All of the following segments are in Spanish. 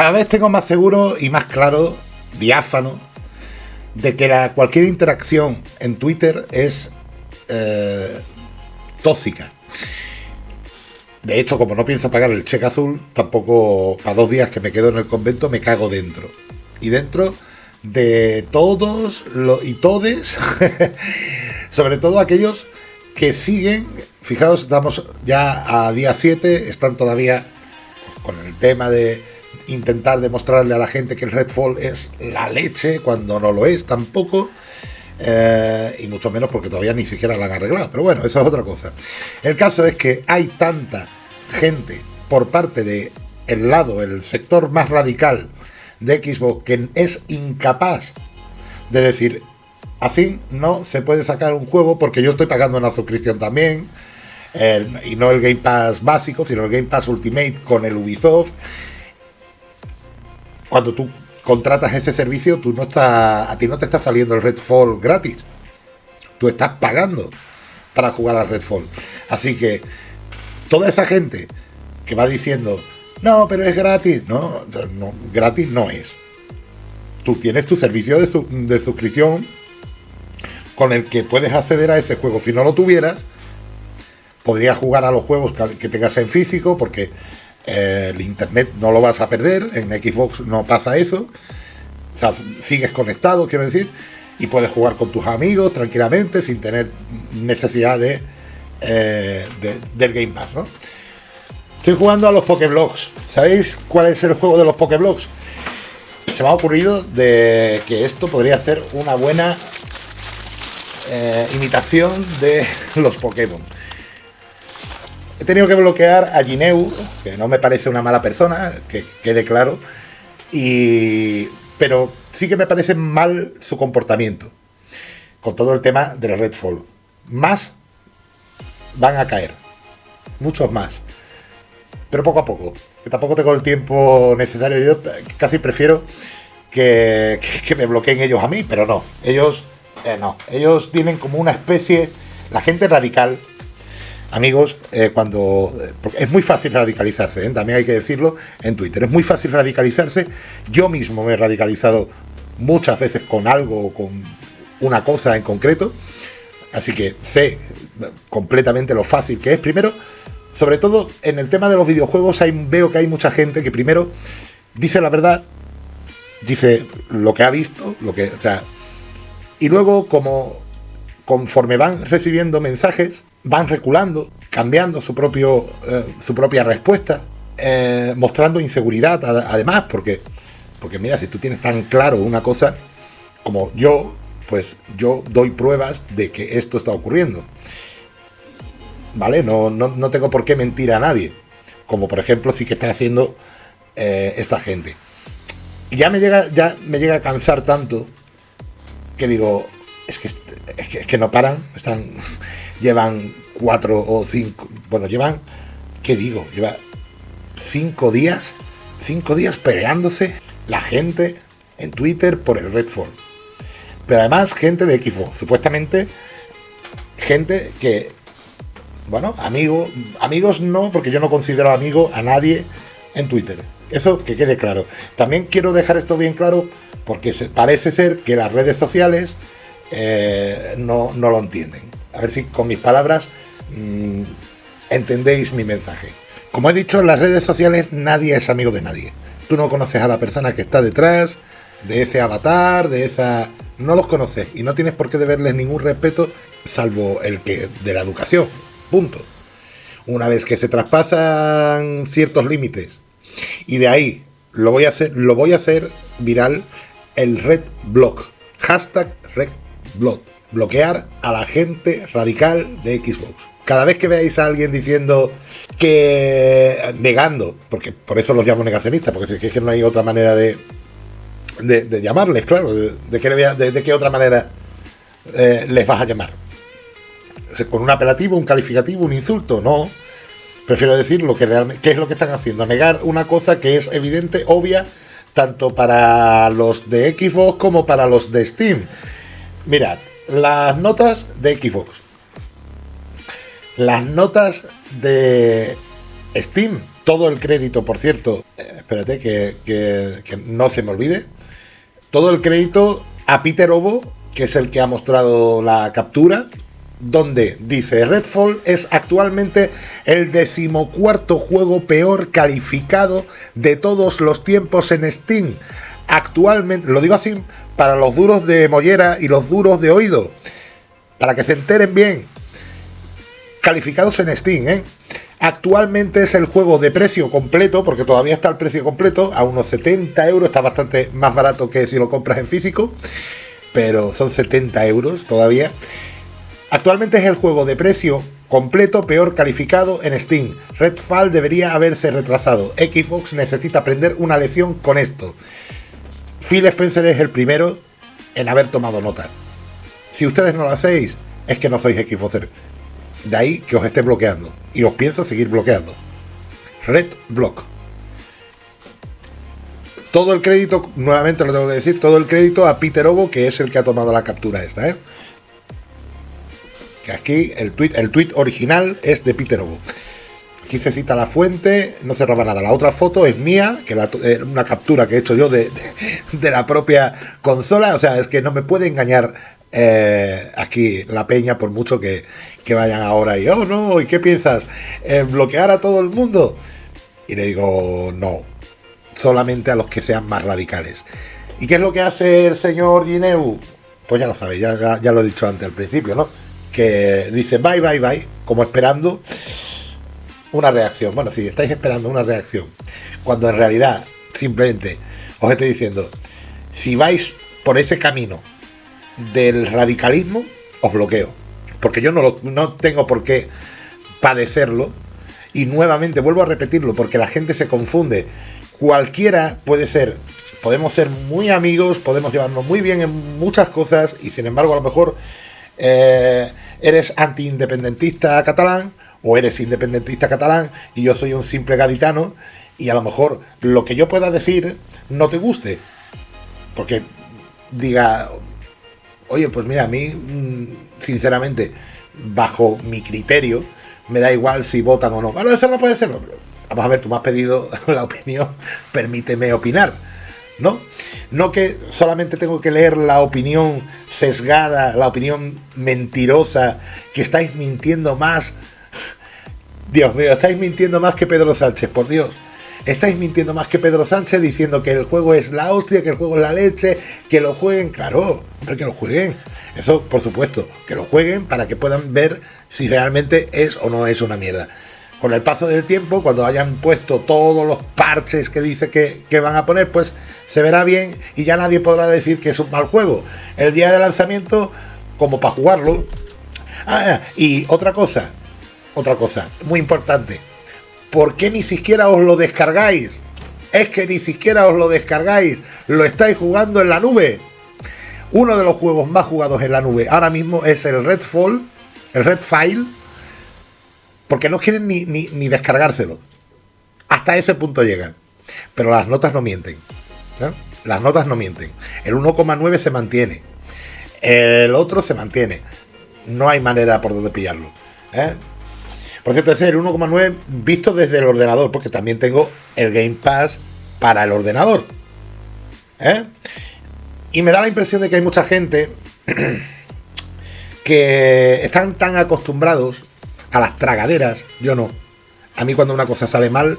Cada vez tengo más seguro y más claro, diáfano, de que cualquier interacción en Twitter es eh, tóxica. De hecho, como no pienso pagar el cheque azul, tampoco para dos días que me quedo en el convento me cago dentro. Y dentro de todos los y todes, sobre todo aquellos que siguen, fijaos, estamos ya a día 7, están todavía con el tema de intentar demostrarle a la gente que el Redfall es la leche cuando no lo es tampoco. Eh, y mucho menos porque todavía ni siquiera la han arreglado. Pero bueno, eso es otra cosa. El caso es que hay tanta gente por parte de el lado, el sector más radical de Xbox que es incapaz de decir así no se puede sacar un juego porque yo estoy pagando una suscripción también y no el Game Pass básico, sino el Game Pass Ultimate con el Ubisoft cuando tú contratas ese servicio, tú no estás, a ti no te está saliendo el Redfall gratis. Tú estás pagando para jugar al Redfall. Así que toda esa gente que va diciendo, no, pero es gratis. No, no gratis no es. Tú tienes tu servicio de, de suscripción con el que puedes acceder a ese juego. Si no lo tuvieras, podrías jugar a los juegos que tengas en físico, porque el internet no lo vas a perder, en Xbox no pasa eso, sigues conectado, quiero decir, y puedes jugar con tus amigos tranquilamente sin tener necesidad de, eh, del Game Pass, ¿no? Estoy jugando a los Pokéblogs. ¿Sabéis cuál es el juego de los Pokéblogs? Se me ha ocurrido de que esto podría ser una buena eh, imitación de los Pokémon. He tenido que bloquear a Gineu, que no me parece una mala persona, que quede claro, y, pero sí que me parece mal su comportamiento con todo el tema del Redfall. Más van a caer, muchos más, pero poco a poco, que tampoco tengo el tiempo necesario. Yo casi prefiero que, me bloqueen ellos a mí, pero no, ellos eh, no, ellos tienen como una especie, la gente radical amigos, eh, cuando. es muy fácil radicalizarse, ¿eh? también hay que decirlo en Twitter. Es muy fácil radicalizarse. Yo mismo me he radicalizado muchas veces con algo o con una cosa en concreto. Así que sé completamente lo fácil que es. Primero, sobre todo en el tema de los videojuegos, hay, veo que hay mucha gente que primero dice la verdad, dice lo que ha visto, lo que. O sea. Y luego, como conforme van recibiendo mensajes, van reculando, cambiando su, propio, eh, su propia respuesta, eh, mostrando inseguridad además, porque, porque mira, si tú tienes tan claro una cosa como yo, pues yo doy pruebas de que esto está ocurriendo. ¿Vale? No, no, tengo por qué mentir a nadie. Como por ejemplo sí que está haciendo eh, esta gente. Ya me llega, ya me llega a cansar tanto que digo, es que, es que, es que no paran, están llevan cuatro o cinco, bueno, llevan, ¿qué digo? Lleva cinco días, cinco días peleándose la gente en Twitter por el Redfall. Pero además gente de Xbox, supuestamente gente que, bueno, amigo, amigos no, porque yo no considero amigo a nadie en Twitter. Eso que quede claro. También quiero dejar esto bien claro porque parece ser que las redes sociales eh, no lo entienden a ver si con mis palabras mm, entendéis mi mensaje. Como he dicho, en las redes sociales nadie es amigo de nadie. Tú no conoces a la persona que está detrás de ese avatar, de esa... No los conoces y no tienes por qué deberles ningún respeto salvo el que de la educación. Punto. Una vez que se traspasan ciertos límites y de ahí lo voy a hacer, lo voy a hacer viral el red block. Hashtag red block bloquear a la gente radical de Xbox. Cada vez que veáis a alguien diciendo que negando, porque por eso los llamo negacionistas, porque es que no hay otra manera de, de, llamarles, claro, de, de, qué otra manera eh, les vas a llamar. con un apelativo, un calificativo, un insulto, no. Prefiero decir lo que realmente, qué es lo que están haciendo, negar una cosa que es evidente, obvia, tanto para los de Xbox como para los de Steam. Mirad, las notas de Xbox. Las notas de Steam todo el crédito, por cierto, eh, espérate que, que, no se me olvide, todo el crédito a Peter Ovo, que es el que ha mostrado la captura, donde dice Redfall es actualmente el decimocuarto juego peor calificado de todos los tiempos en Steam. Actualmente, lo digo así para los duros de mollera y los duros de oído, para que se enteren bien. Calificados en Steam, ¿eh? Actualmente es el juego de precio completo, porque todavía está el precio completo, a unos 70 euros, está bastante más barato que si lo compras en físico, pero son 70 euros todavía. Actualmente es el juego de precio completo peor calificado en Steam. Redfall debería haberse retrasado. Xbox necesita aprender una lección con esto. Phil Spencer es el primero en haber tomado nota. Si ustedes no lo hacéis, es que no sois Xboxer. De ahí que os esté bloqueando. Y os pienso seguir bloqueando. Red Block. Todo el crédito, nuevamente lo tengo que decir, todo el crédito a Peter Ovo, que es el que ha tomado la captura esta, ¿eh? Que aquí el tweet, el tweet original es de Peter Ovo. Aquí se cita la fuente, no se roba nada. La otra foto es mía, que es una captura que he hecho yo de, de, la propia consola. O sea, es que no me puede engañar eh, aquí la peña, por mucho que, vayan ahora y, oh no, ¿y qué piensas? ¿Bloquear a todo el mundo? Y le digo, no, solamente a los que sean más radicales. ¿Y qué es lo que hace el señor Gineu? Pues ya lo sabéis, ya, ya, lo he dicho antes al principio, ¿no? Que dice bye, bye, bye, como esperando una reacción. Bueno, si estáis esperando una reacción, cuando en realidad simplemente os estoy diciendo, si vais por ese camino del radicalismo, os bloqueo. Porque yo no, no tengo por qué padecerlo. Y nuevamente vuelvo a repetirlo, porque la gente se confunde. Cualquiera puede ser, podemos ser muy amigos, podemos llevarnos muy bien en muchas cosas, y sin embargo, a lo mejor eh, eres anti-independentista catalán, o eres independentista catalán, y yo soy un simple gaditano, y a lo mejor lo que yo pueda decir no te guste. Porque diga, oye, pues mira, a mí, mm, sinceramente, bajo mi criterio, me da igual si votan o no. Bueno, eso no puede ser. Vamos a ver, tú me has pedido la opinión, permíteme opinar. ¿No? No que solamente tengo que leer la opinión sesgada, la opinión mentirosa, que estáis mintiendo más. Dios mío, estáis mintiendo más que Pedro Sánchez, por Dios. Estáis mintiendo más que Pedro Sánchez diciendo que el juego es la hostia, que el juego es la leche, que lo jueguen, claro, que lo jueguen. Eso, por supuesto, que lo jueguen para que puedan ver si realmente es o no es una mierda. Con el paso del tiempo, cuando hayan puesto todos los parches que dice que, que van a poner, pues se verá bien y ya nadie podrá decir que es un mal juego. El día de lanzamiento, como para jugarlo. Ah, y otra cosa, otra cosa, muy importante ¿por qué ni siquiera os lo descargáis? Es que ni siquiera os lo descargáis, lo estáis jugando en la nube. Uno de los juegos más jugados en la nube ahora mismo es el Redfall, el Redfile, porque no quieren ni, ni, descargárselo. Hasta ese punto llegan. Pero las notas no mienten. Las notas no mienten. El 1,9 se mantiene. El otro se mantiene. No hay manera por donde pillarlo. ¿eh? Por cierto, ese es el 1,9 visto desde el ordenador, porque también tengo el Game Pass para el ordenador. ¿eh? Y me da la impresión de que hay mucha gente que están tan acostumbrados a las tragaderas, yo no. A mí cuando una cosa sale mal,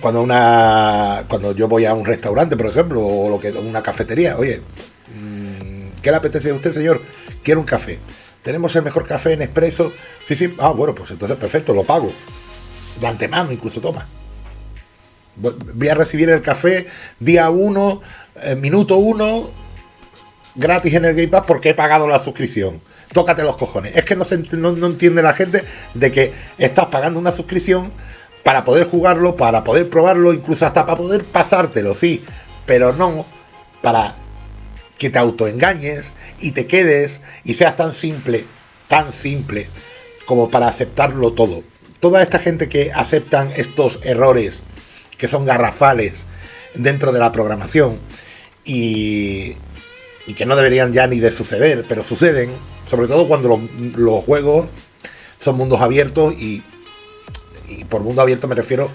cuando una cuando yo voy a un restaurante, por ejemplo, o lo que una cafetería, oye, mm, ¿qué le apetece a usted, señor? Quiero un café tenemos el mejor café en expreso. Sí, sí, ah, bueno, pues entonces perfecto, lo pago. De antemano incluso, toma. Voy a recibir el café día 1, eh, minuto 1, gratis en el Game Pass porque he pagado la suscripción. Tócate los cojones. Es que no, se, no, no entiende la gente de que estás pagando una suscripción para poder jugarlo, para poder probarlo, incluso hasta para poder pasártelo, sí, pero no para que te autoengañes y te quedes y seas tan simple, tan simple como para aceptarlo todo. Toda esta gente que aceptan estos errores que son garrafales dentro de la programación y, y que no deberían ya ni de suceder, pero suceden, sobre todo cuando los, juegos son mundos abiertos y, y por mundo abierto me refiero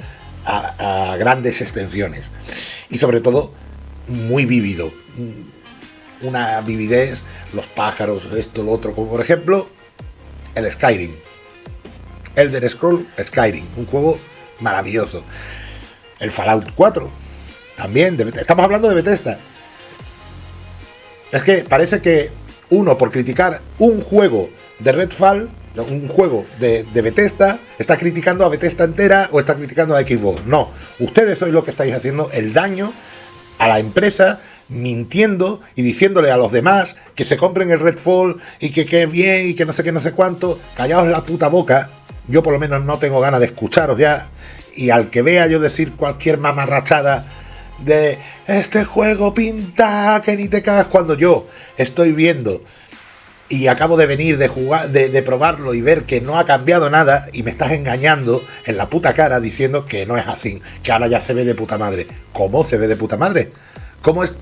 a, grandes extensiones. Y sobre todo, muy vívido. Una vividez, los pájaros, esto, lo otro, como por ejemplo el Skyrim. Elder Scroll Skyrim, un juego maravilloso. El Fallout 4, también, estamos hablando de Bethesda. Es que parece que uno, por criticar un juego de Redfall, un juego de, de, Bethesda, está criticando a Bethesda entera o está criticando a Xbox. No, ustedes sois lo que estáis haciendo el daño a la empresa mintiendo y diciéndole a los demás que se compren el Redfall y que qué bien y que no sé qué, no sé cuánto. Callaos la puta boca. Yo por lo menos no tengo ganas de escucharos ya. Y al que vea yo decir cualquier mamarrachada de este juego pinta que ni te cagas cuando yo estoy viendo y acabo de venir de jugar, de, probarlo y ver que no ha cambiado nada y me estás engañando en la puta cara diciendo que no es así, que ahora ya se ve de puta madre. ¿Cómo se ve de puta madre? ¿Cómo es,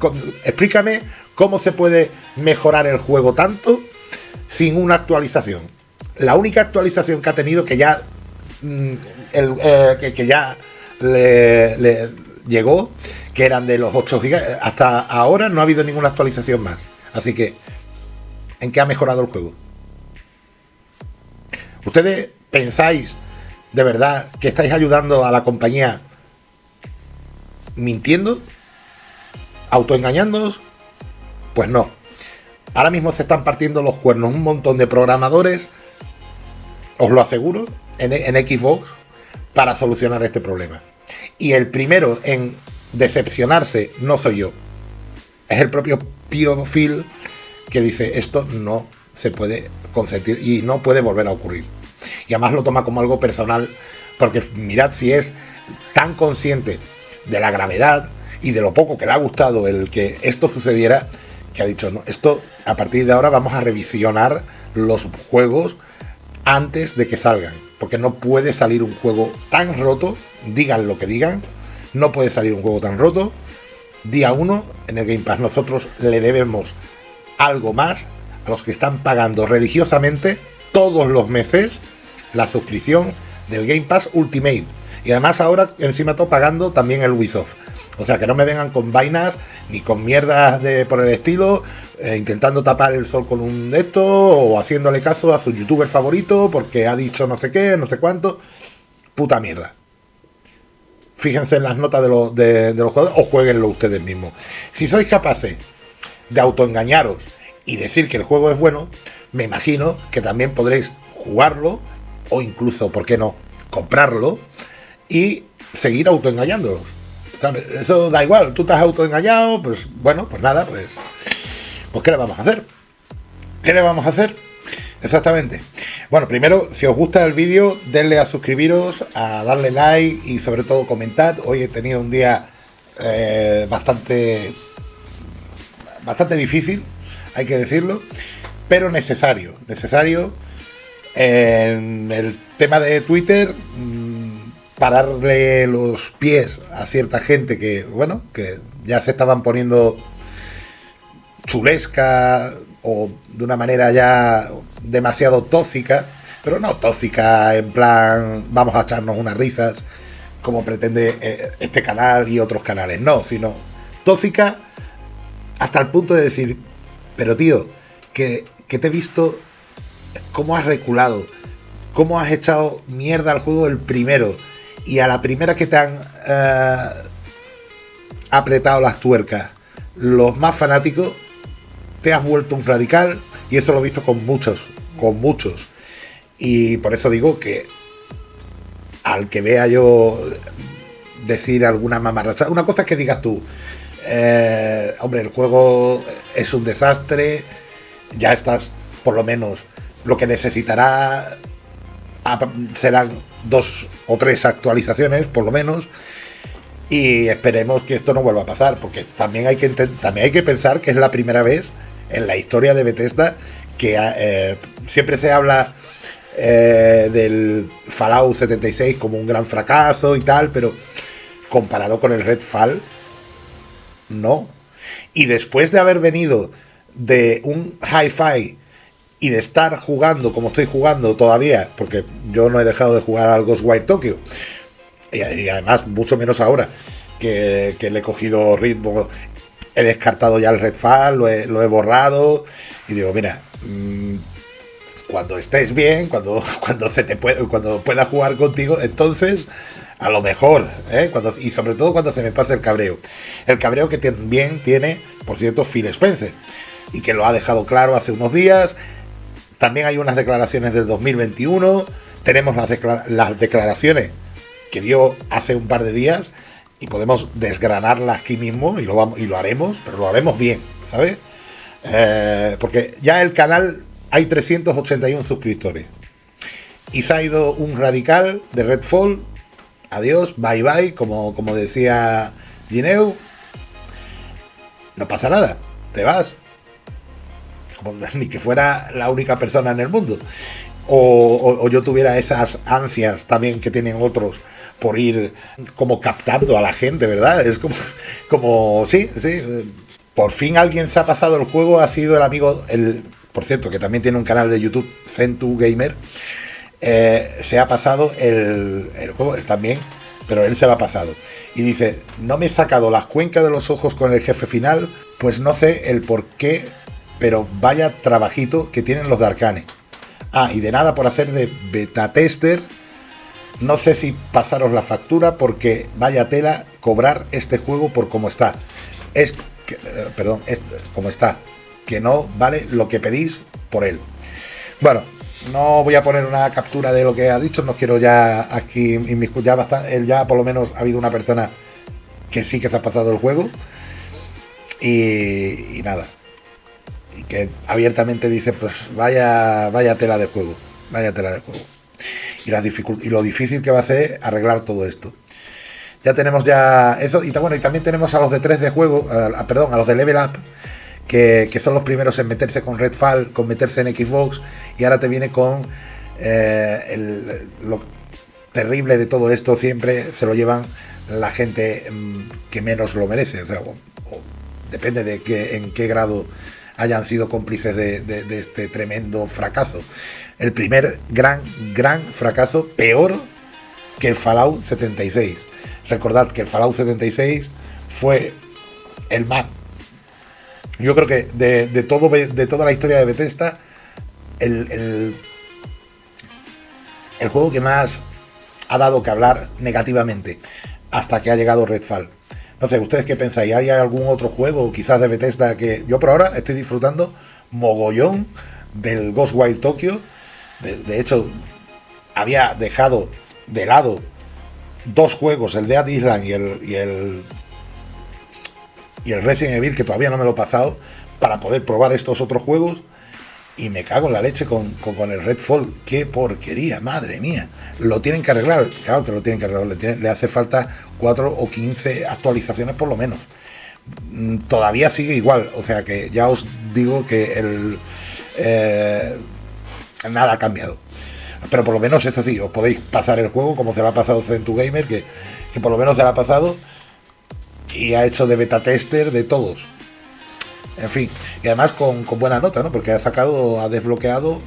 explícame cómo se puede mejorar el juego tanto sin una actualización. La única actualización que ha tenido que ya mm, eh, que, ya le, llegó, que eran de los 8 GB, hasta ahora no ha habido ninguna actualización más. Así que en qué ha mejorado el juego. ¿Ustedes pensáis de verdad que estáis ayudando a la compañía mintiendo? ¿Autoengañándoos? Pues no. Ahora mismo se están partiendo los cuernos un montón de programadores, os lo aseguro, en, en Xbox, para solucionar este problema. Y el primero en decepcionarse no soy yo. Es el propio tío Phil que dice esto no se puede consentir y no puede volver a ocurrir. Y además lo toma como algo personal, porque mirad si es tan consciente de la gravedad y de lo poco que le ha gustado el que esto sucediera, que ha dicho, no, esto a partir de ahora vamos a revisionar los juegos antes de que salgan, porque no puede salir un juego tan roto, digan lo que digan, no puede salir un juego tan roto. Día 1 en el Game Pass nosotros le debemos algo más a los que están pagando religiosamente todos los meses la suscripción del Game Pass Ultimate. Y además ahora encima todo pagando también el Ubisoft. O sea, que no me vengan con vainas ni con mierdas de por el estilo, eh, intentando tapar el sol con un de esto o haciéndole caso a su youtuber favorito porque ha dicho no sé qué, no sé cuánto. Puta mierda. Fíjense en las notas de, los, de los jugadores o jueguenlo ustedes mismos. Si sois capaces de autoengañaros y decir que el juego es bueno, me imagino que también podréis jugarlo o incluso, ¿por qué no?, comprarlo y seguir autoengañándolos. Eso da igual, tú estás autoengañado, pues bueno, pues nada, pues, pues ¿qué le vamos a hacer? ¿Qué le vamos a hacer? Exactamente. Bueno, primero, si os gusta el vídeo, denle a suscribiros, a darle like y sobre todo comentad. Hoy he tenido un día eh, bastante bastante difícil, hay que decirlo, pero necesario. Necesario en el tema de Twitter pararle los pies a cierta gente que, bueno, que ya se estaban poniendo chulesca o de una manera ya demasiado tóxica, pero no tóxica en plan vamos a echarnos unas risas como pretende eh, este canal y otros canales, no, sino tóxica hasta el punto de decir, pero tío, que, te he visto cómo has reculado, cómo has echado mierda al juego el primero y a la primera que te han eh, apretado las tuercas, los más fanáticos, te has vuelto un radical y eso lo he visto con muchos, con muchos. Y por eso digo que al que vea yo decir alguna mamarracha, una cosa es que digas tú, eh, hombre, el juego es un desastre. Ya estás, por lo menos, lo que necesitará serán dos o tres actualizaciones, por lo menos. Y esperemos que esto no vuelva a pasar, porque también hay que, también hay que pensar que es la primera vez en la historia de Bethesda que eh, siempre se habla eh, del Fallout 76 como un gran fracaso y tal, pero comparado con el Redfall, no. Y después de haber venido de un hi-fi y de estar jugando como estoy jugando todavía, porque yo no he dejado de jugar al Ghostwire Tokyo, y, además mucho menos ahora que, le he cogido ritmo, he descartado ya el Redfall, lo lo he borrado y digo, mira, mm, cuando estés bien, cuando, cuando, se te puede, cuando pueda jugar contigo, entonces a lo mejor, ¿eh? cuando, y sobre todo cuando se me pase el cabreo. El cabreo que también tiene, por cierto, Phil Spencer, y que lo ha dejado claro hace unos días. También hay unas declaraciones del 2021, tenemos las, las declaraciones que dio hace un par de días y podemos desgranarlas aquí mismo y lo, vamos, y lo haremos, pero lo haremos bien, ¿sabes? Eh, porque ya el canal hay 381 suscriptores. Y se ha ido un radical de Redfall. Adiós, bye bye, como, como decía Gineu. No pasa nada, te vas. Ni que fuera la única persona en el mundo. O, yo tuviera esas ansias también que tienen otros por ir como captando a la gente, ¿verdad? Es como, como sí, sí. Por fin alguien se ha pasado el juego, ha sido el amigo, el, por cierto, que también tiene un canal de YouTube, Centu Gamer, eh, se ha pasado el, juego también, pero él se lo ha pasado. Y dice, no me he sacado las cuencas de los ojos con el jefe final, pues no sé el por qué, pero vaya trabajito que tienen los de. Ah, y de nada por hacer de beta tester. No sé si pasaros la factura porque vaya tela cobrar este juego por cómo está. Es, eh, perdón, es como está que no vale lo que pedís por él. Bueno, no voy a poner una captura de lo que ha dicho, no quiero ya aquí ya bastante, ya por lo menos ha habido una persona que sí que se ha pasado el juego y, nada. Que abiertamente dice, pues vaya, vaya tela de juego, vaya tela de juego. Y, la y lo difícil que va a ser arreglar todo esto. Ya tenemos ya eso, y, bueno, y también tenemos a los de 3 de juego, perdón, a los de Level Up, que, son los primeros en meterse con Redfall, con meterse en Xbox, y ahora te viene con eh, lo terrible de todo esto, siempre se lo llevan la gente mm, que menos lo merece. O sea, depende de que, en qué grado hayan sido cómplices de, este tremendo fracaso. El primer gran, gran fracaso, peor que el Fallout 76. Recordad que el Fallout 76 fue el más yo creo que de, todo, de toda la historia de Bethesda, el, el, juego que más ha dado que hablar negativamente hasta que ha llegado Redfall. Sé, ¿ustedes qué pensáis? ¿Hay algún otro juego quizás de Bethesda que yo por ahora estoy disfrutando mogollón del Ghostwire Tokyo? De, hecho, había dejado de lado dos juegos, el Dead Island y el, y el y el Resident Evil, que todavía no me lo he pasado, para poder probar estos otros juegos. Y me cago en la leche con, con, el Redfall. ¡Qué porquería! ¡Madre mía! Lo tienen que arreglar. Claro que lo tienen que arreglar. Le, hace falta 4 o 15 actualizaciones por lo menos. Mm, todavía sigue igual. O sea que ya os digo que. Eh, nada ha cambiado. Pero por lo menos eso sí, os podéis pasar el juego como se lo ha pasado Centu Gamer, que, que por lo menos se lo ha pasado y ha hecho de beta tester de todos. En fin, y además con, buena nota, ¿no? Porque ha sacado, ha desbloqueado,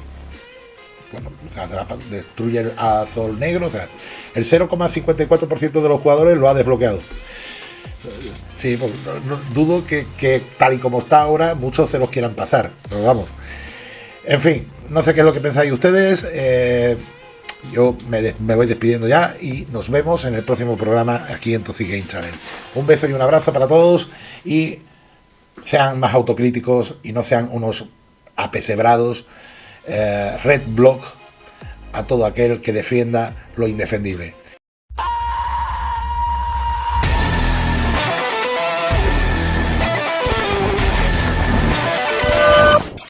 bueno, destruye el azul negro, o sea, el 0,54% de los jugadores lo ha desbloqueado. Sí, pues, dudo que, tal y como está ahora muchos se los quieran pasar, pero vamos. En fin, no sé qué es lo que pensáis ustedes. Eh, yo me, voy despidiendo ya y nos vemos en el próximo programa aquí en Toxic Game Channel. Un beso y un abrazo para todos y sean más autocríticos y no sean unos apecebrados eh, red block a todo aquel que defienda lo indefendible.